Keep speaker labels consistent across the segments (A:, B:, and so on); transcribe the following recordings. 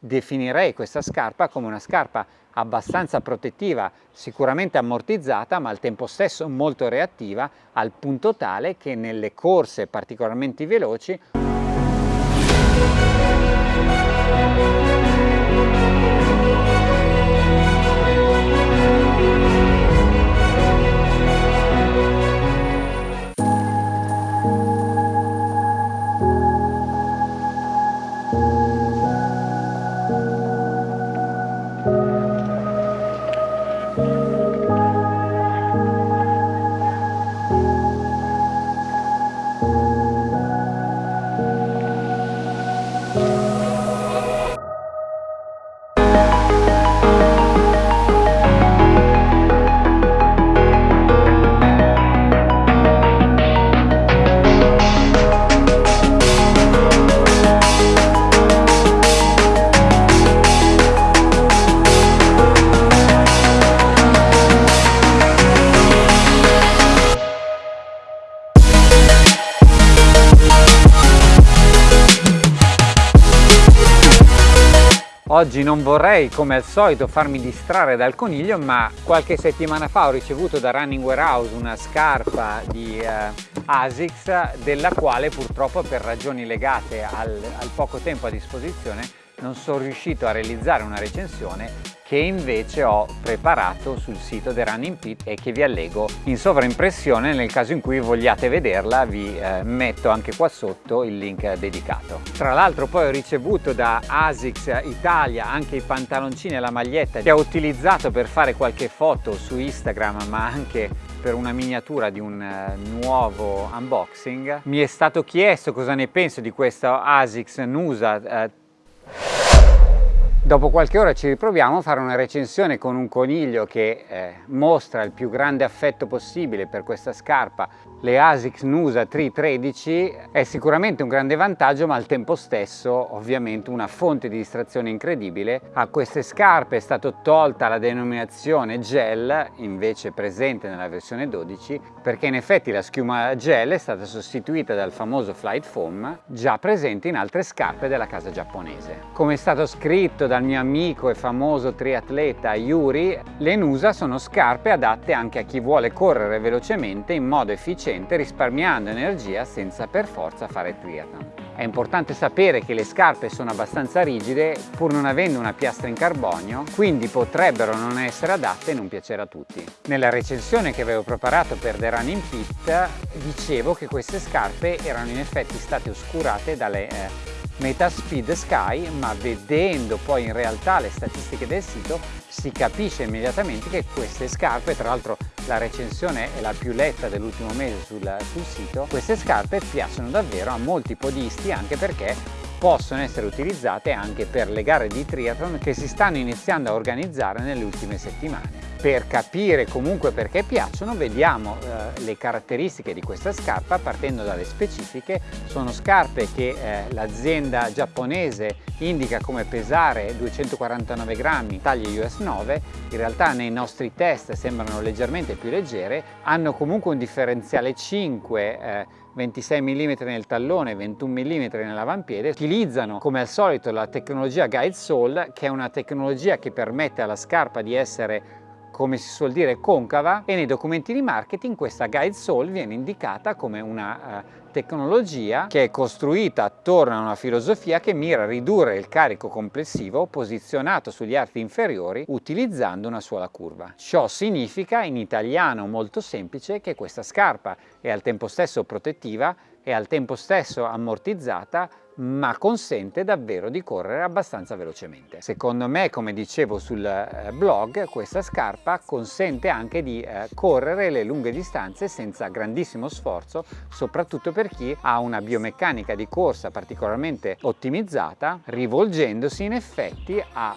A: Definirei questa scarpa come una scarpa abbastanza protettiva, sicuramente ammortizzata, ma al tempo stesso molto reattiva, al punto tale che nelle corse particolarmente veloci Oggi non vorrei come al solito farmi distrarre dal coniglio ma qualche settimana fa ho ricevuto da Running Warehouse una scarpa di eh, ASICS della quale purtroppo per ragioni legate al, al poco tempo a disposizione non sono riuscito a realizzare una recensione che invece ho preparato sul sito The Running Pit e che vi allego in sovraimpressione nel caso in cui vogliate vederla vi eh, metto anche qua sotto il link dedicato. Tra l'altro poi ho ricevuto da ASICS Italia anche i pantaloncini e la maglietta che ho utilizzato per fare qualche foto su Instagram ma anche per una miniatura di un uh, nuovo unboxing. Mi è stato chiesto cosa ne penso di questo ASICS Nusa uh, Dopo qualche ora ci riproviamo a fare una recensione con un coniglio che eh, mostra il più grande affetto possibile per questa scarpa. Le ASICS Nusa 313 è sicuramente un grande vantaggio ma al tempo stesso ovviamente una fonte di distrazione incredibile. A queste scarpe è stata tolta la denominazione gel invece presente nella versione 12 perché in effetti la schiuma gel è stata sostituita dal famoso Flight Foam già presente in altre scarpe della casa giapponese. Come è stato scritto da dal mio amico e famoso triatleta Yuri, le Nusa sono scarpe adatte anche a chi vuole correre velocemente in modo efficiente risparmiando energia senza per forza fare triathlon. È importante sapere che le scarpe sono abbastanza rigide pur non avendo una piastra in carbonio, quindi potrebbero non essere adatte e non piacere a tutti. Nella recensione che avevo preparato per The Running Pit dicevo che queste scarpe erano in effetti state oscurate dalle eh, Metaspeed Sky, ma vedendo poi in realtà le statistiche del sito si capisce immediatamente che queste scarpe, tra l'altro la recensione è la più letta dell'ultimo mese sul, sul sito, queste scarpe piacciono davvero a molti podisti anche perché possono essere utilizzate anche per le gare di triathlon che si stanno iniziando a organizzare nelle ultime settimane. Per capire comunque perché piacciono vediamo eh, le caratteristiche di questa scarpa partendo dalle specifiche. Sono scarpe che eh, l'azienda giapponese indica come pesare 249 grammi, taglie US 9, in realtà nei nostri test sembrano leggermente più leggere, hanno comunque un differenziale 5 eh, 26 mm nel tallone, 21 mm nell'avampiede, utilizzano come al solito la tecnologia Guide Sole che è una tecnologia che permette alla scarpa di essere come si suol dire concava e nei documenti di marketing questa guide sole viene indicata come una uh, tecnologia che è costruita attorno a una filosofia che mira a ridurre il carico complessivo posizionato sugli arti inferiori utilizzando una sola curva. Ciò significa in italiano molto semplice che questa scarpa è al tempo stesso protettiva e al tempo stesso ammortizzata ma consente davvero di correre abbastanza velocemente. Secondo me, come dicevo sul eh, blog, questa scarpa consente anche di eh, correre le lunghe distanze senza grandissimo sforzo, soprattutto per chi ha una biomeccanica di corsa particolarmente ottimizzata, rivolgendosi in effetti a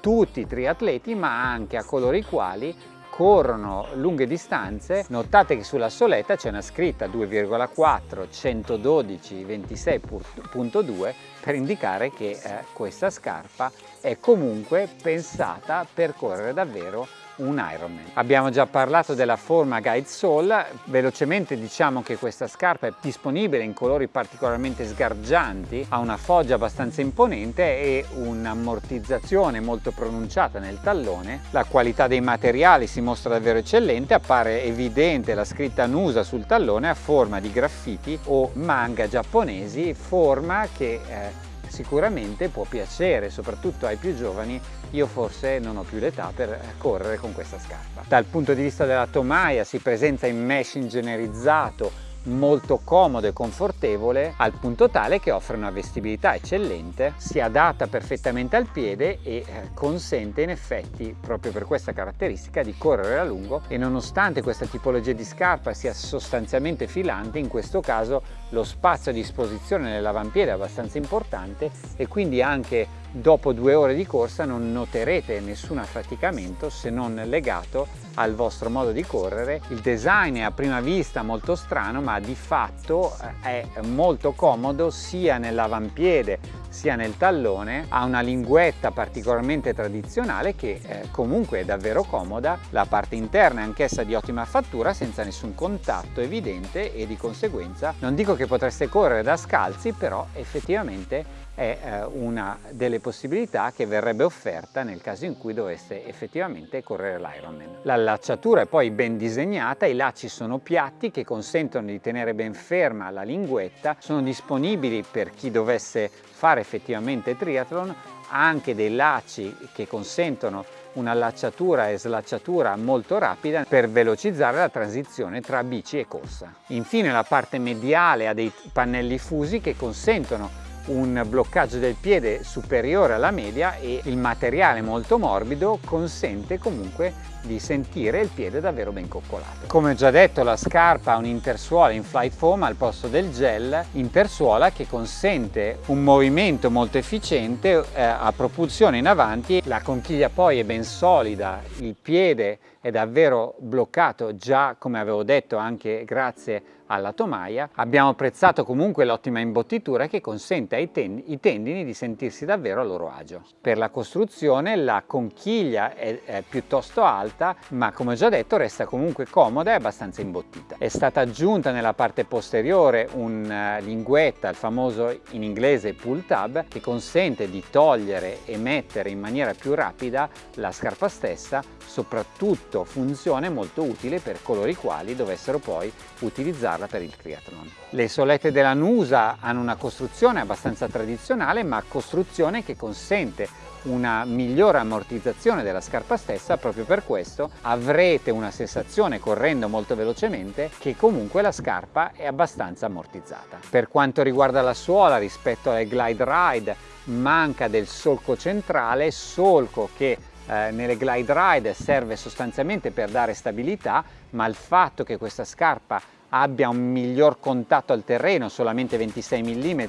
A: tutti i triatleti ma anche a coloro i quali corrono lunghe distanze, notate che sulla soletta c'è una scritta 2,4 112 26.2 per indicare che eh, questa scarpa è comunque pensata per correre davvero un Ironman. Abbiamo già parlato della forma Guide Sole, velocemente diciamo che questa scarpa è disponibile in colori particolarmente sgargianti, ha una foggia abbastanza imponente e un'ammortizzazione molto pronunciata nel tallone. La qualità dei materiali si mostra davvero eccellente, appare evidente la scritta Nusa sul tallone a forma di graffiti o manga giapponesi, forma che eh, sicuramente può piacere soprattutto ai più giovani io forse non ho più l'età per correre con questa scarpa. Dal punto di vista della tomaia si presenta in mesh ingegnerizzato molto comodo e confortevole al punto tale che offre una vestibilità eccellente, si adatta perfettamente al piede e eh, consente in effetti proprio per questa caratteristica di correre a lungo e nonostante questa tipologia di scarpa sia sostanzialmente filante in questo caso lo spazio a disposizione nell'avampiede è abbastanza importante e quindi anche dopo due ore di corsa non noterete nessun affaticamento se non legato al vostro modo di correre. Il design è a prima vista molto strano ma di fatto eh, è molto comodo sia nell'avampiede sia nel tallone, ha una linguetta particolarmente tradizionale che eh, comunque è davvero comoda, la parte interna è anch'essa di ottima fattura senza nessun contatto evidente e di conseguenza non dico che potreste correre da scalzi però effettivamente è eh, una delle possibilità che verrebbe offerta nel caso in cui doveste effettivamente correre l'Ironman. L'allacciatura è poi ben disegnata, i lacci sono piatti che consentono di tenere ben ferma la linguetta, sono disponibili per chi dovesse fare effettivamente triathlon anche dei lacci che consentono un'allacciatura e slacciatura molto rapida per velocizzare la transizione tra bici e corsa. Infine la parte mediale ha dei pannelli fusi che consentono un bloccaggio del piede superiore alla media e il materiale molto morbido consente comunque di sentire il piede davvero ben coccolato. Come ho già detto la scarpa ha un'intersuola in flight foam al posto del gel intersuola che consente un movimento molto efficiente eh, a propulsione in avanti, la conchiglia poi è ben solida, il piede è davvero bloccato già come avevo detto anche grazie alla tomaia. Abbiamo apprezzato comunque l'ottima imbottitura che consente ai ten i tendini di sentirsi davvero a loro agio. Per la costruzione la conchiglia è, è piuttosto alta ma come ho già detto resta comunque comoda e abbastanza imbottita. È stata aggiunta nella parte posteriore una uh, linguetta, il famoso in inglese pull tab, che consente di togliere e mettere in maniera più rapida la scarpa stessa, soprattutto funzione molto utile per coloro i quali dovessero poi utilizzarla per il triathlon. Le solette della Nusa hanno una costruzione abbastanza tradizionale ma costruzione che consente una migliore ammortizzazione della scarpa stessa proprio per questo avrete una sensazione correndo molto velocemente che comunque la scarpa è abbastanza ammortizzata. Per quanto riguarda la suola rispetto alle Glide Ride manca del solco centrale, solco che eh, nelle glide ride serve sostanzialmente per dare stabilità ma il fatto che questa scarpa abbia un miglior contatto al terreno, solamente 26 mm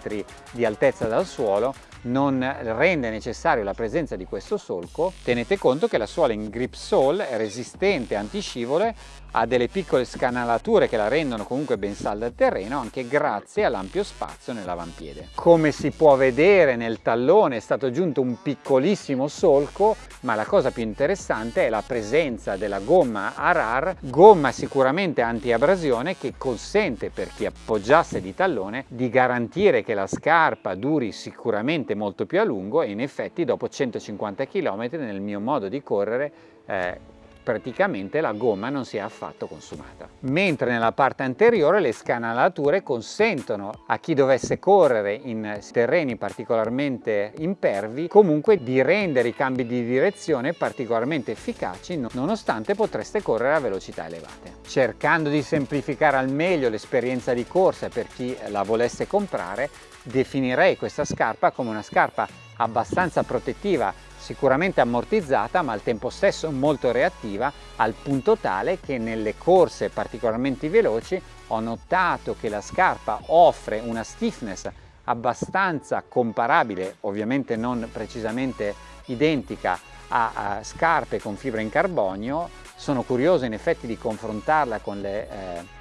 A: di altezza dal suolo, non rende necessario la presenza di questo solco, tenete conto che la suola in grip sole è resistente, antiscivole, ha delle piccole scanalature che la rendono comunque ben salda al terreno anche grazie all'ampio spazio nell'avampiede. Come si può vedere nel tallone è stato aggiunto un piccolissimo solco ma la cosa più interessante è la presenza della gomma Arar, gomma sicuramente anti-abrasione che consente per chi appoggiasse di tallone di garantire che la scarpa duri sicuramente molto più a lungo e in effetti dopo 150 km nel mio modo di correre eh, praticamente la gomma non si è affatto consumata. Mentre nella parte anteriore le scanalature consentono a chi dovesse correre in terreni particolarmente impervi comunque di rendere i cambi di direzione particolarmente efficaci nonostante potreste correre a velocità elevate. Cercando di semplificare al meglio l'esperienza di corsa per chi la volesse comprare definirei questa scarpa come una scarpa abbastanza protettiva sicuramente ammortizzata ma al tempo stesso molto reattiva al punto tale che nelle corse particolarmente veloci ho notato che la scarpa offre una stiffness abbastanza comparabile, ovviamente non precisamente identica a, a scarpe con fibra in carbonio. Sono curioso in effetti di confrontarla con le eh,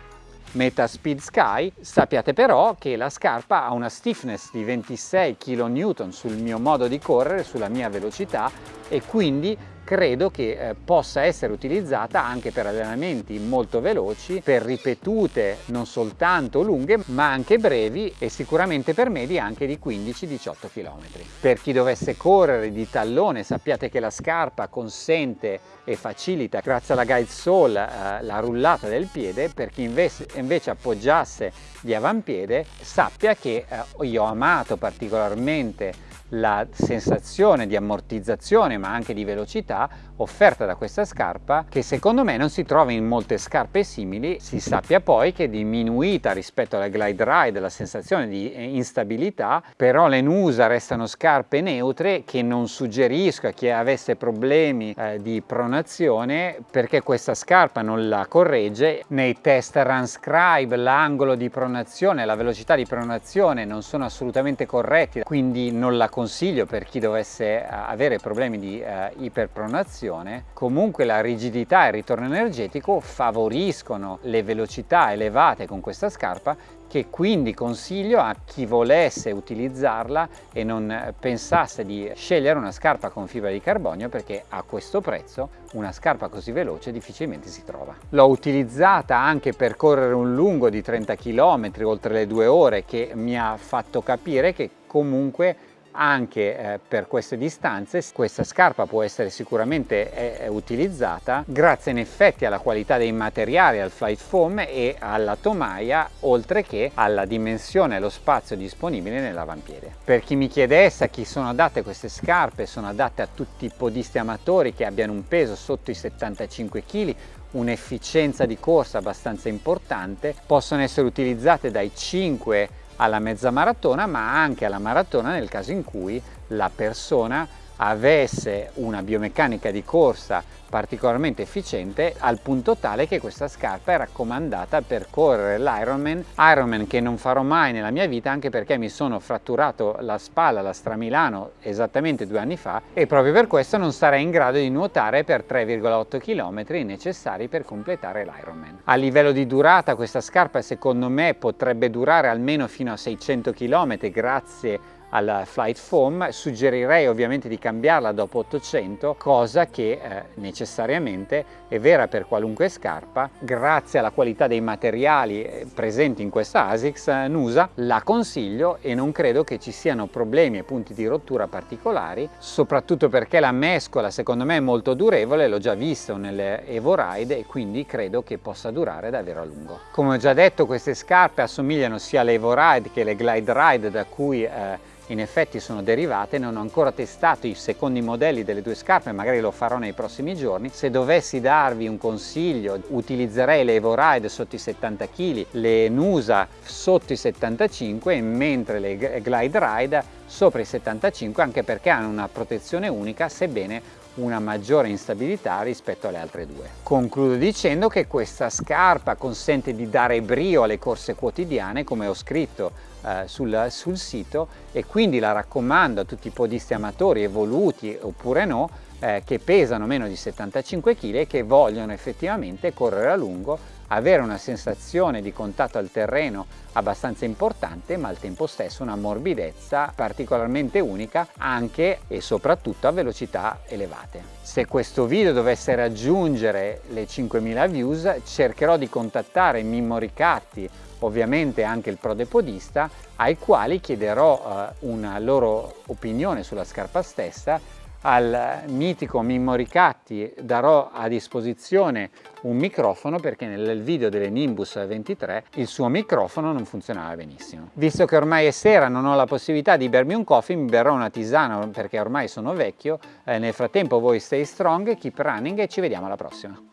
A: Meta Speed Sky, sappiate però che la scarpa ha una stiffness di 26 kN sul mio modo di correre, sulla mia velocità e quindi credo che eh, possa essere utilizzata anche per allenamenti molto veloci, per ripetute non soltanto lunghe ma anche brevi e sicuramente per medi anche di 15-18 km. Per chi dovesse correre di tallone sappiate che la scarpa consente e facilita grazie alla guide sole eh, la rullata del piede, per chi invece, invece appoggiasse di avampiede sappia che eh, io ho amato particolarmente la sensazione di ammortizzazione ma anche di velocità offerta da questa scarpa che secondo me non si trova in molte scarpe simili. Si sappia poi che è diminuita rispetto alla glide ride la sensazione di eh, instabilità però le Nusa restano scarpe neutre che non suggerisco a chi avesse problemi eh, di pronazione perché questa scarpa non la corregge. Nei test Runscribe l'angolo di pronazione la velocità di pronazione non sono assolutamente corretti quindi non la corregge consiglio per chi dovesse eh, avere problemi di eh, iperpronazione, comunque la rigidità e il ritorno energetico favoriscono le velocità elevate con questa scarpa che quindi consiglio a chi volesse utilizzarla e non pensasse di scegliere una scarpa con fibra di carbonio perché a questo prezzo una scarpa così veloce difficilmente si trova. L'ho utilizzata anche per correre un lungo di 30 km oltre le due ore che mi ha fatto capire che comunque anche eh, per queste distanze questa scarpa può essere sicuramente è, è utilizzata grazie in effetti alla qualità dei materiali al flight foam e alla tomaia oltre che alla dimensione e allo spazio disponibile nell'avampiede. Per chi mi chiedesse a chi sono adatte queste scarpe? Sono adatte a tutti i podisti amatori che abbiano un peso sotto i 75 kg un'efficienza di corsa abbastanza importante. Possono essere utilizzate dai 5 alla mezza maratona ma anche alla maratona nel caso in cui la persona avesse una biomeccanica di corsa particolarmente efficiente al punto tale che questa scarpa è raccomandata per correre l'Ironman Ironman che non farò mai nella mia vita anche perché mi sono fratturato la spalla alla Stramilano esattamente due anni fa e proprio per questo non sarei in grado di nuotare per 3,8 km necessari per completare l'Ironman. A livello di durata questa scarpa secondo me potrebbe durare almeno fino a 600 km grazie al flight foam suggerirei ovviamente di cambiarla dopo 800 cosa che eh, necessariamente è vera per qualunque scarpa. Grazie alla qualità dei materiali eh, presenti in questa ASICS eh, Nusa la consiglio e non credo che ci siano problemi e punti di rottura particolari soprattutto perché la mescola secondo me è molto durevole l'ho già visto nelle Evo Ride e quindi credo che possa durare davvero a lungo. Come ho già detto queste scarpe assomigliano sia alle Evo Ride che alle Glide Ride da cui eh, in effetti sono derivate, non ho ancora testato i secondi modelli delle due scarpe, magari lo farò nei prossimi giorni. Se dovessi darvi un consiglio, utilizzerei le Evo Ride sotto i 70 kg, le Nusa sotto i 75, mentre le Glide Ride sopra i 75, anche perché hanno una protezione unica, sebbene una maggiore instabilità rispetto alle altre due. Concludo dicendo che questa scarpa consente di dare brio alle corse quotidiane, come ho scritto eh, sul, sul sito, e quindi la raccomando a tutti i podisti amatori evoluti oppure no, eh, che pesano meno di 75 kg e che vogliono effettivamente correre a lungo avere una sensazione di contatto al terreno abbastanza importante ma al tempo stesso una morbidezza particolarmente unica anche e soprattutto a velocità elevate. Se questo video dovesse raggiungere le 5000 views cercherò di contattare Mimmo Ricatti ovviamente anche il prodepodista ai quali chiederò eh, una loro opinione sulla scarpa stessa al mitico Mimmo Ricatti darò a disposizione un microfono perché nel video delle Nimbus 23 il suo microfono non funzionava benissimo. Visto che ormai è sera non ho la possibilità di bermi un coffee, mi berrò una tisana perché ormai sono vecchio. Eh, nel frattempo voi stay strong, keep running e ci vediamo alla prossima.